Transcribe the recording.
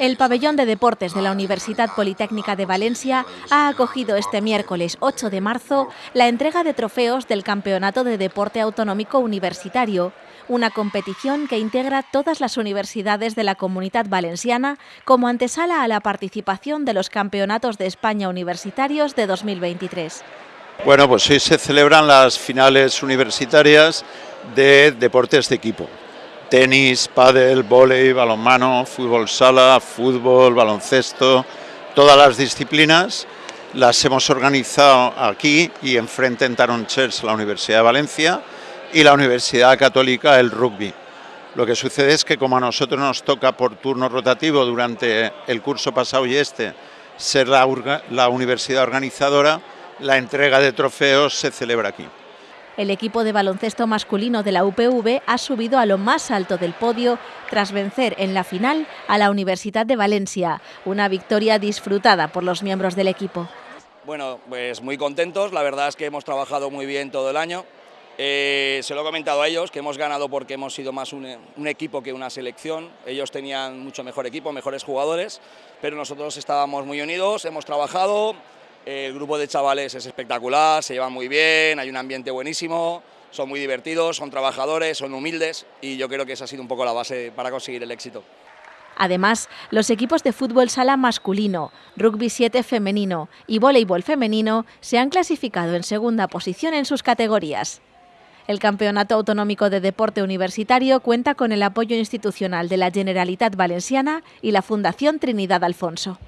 El pabellón de deportes de la Universidad Politécnica de Valencia ha acogido este miércoles 8 de marzo la entrega de trofeos del Campeonato de Deporte Autonómico Universitario, una competición que integra todas las universidades de la comunidad valenciana como antesala a la participación de los Campeonatos de España Universitarios de 2023. Bueno, pues hoy se celebran las finales universitarias de deportes de equipo tenis, pádel, vóley, balonmano, fútbol sala, fútbol, baloncesto, todas las disciplinas las hemos organizado aquí y enfrente en Taronchers la Universidad de Valencia y la Universidad Católica el rugby. Lo que sucede es que como a nosotros nos toca por turno rotativo durante el curso pasado y este ser la universidad organizadora, la entrega de trofeos se celebra aquí. El equipo de baloncesto masculino de la UPV ha subido a lo más alto del podio tras vencer en la final a la Universidad de Valencia, una victoria disfrutada por los miembros del equipo. Bueno, pues muy contentos, la verdad es que hemos trabajado muy bien todo el año. Eh, se lo he comentado a ellos, que hemos ganado porque hemos sido más un, un, equipo que una selección. Ellos tenían mucho mejor equipo, mejores jugadores, pero nosotros estábamos muy unidos, hemos trabajado, el grupo de chavales es espectacular, se llevan muy bien, hay un ambiente buenísimo, son muy divertidos, son trabajadores, son humildes y yo creo que esa ha sido un poco la base para conseguir el éxito. Además, los equipos de fútbol sala masculino, rugby 7 femenino y voleibol femenino se han clasificado en segunda posición en sus categorías. El Campeonato Autonómico de Deporte Universitario cuenta con el apoyo institucional de la Generalitat Valenciana y la Fundación Trinidad Alfonso.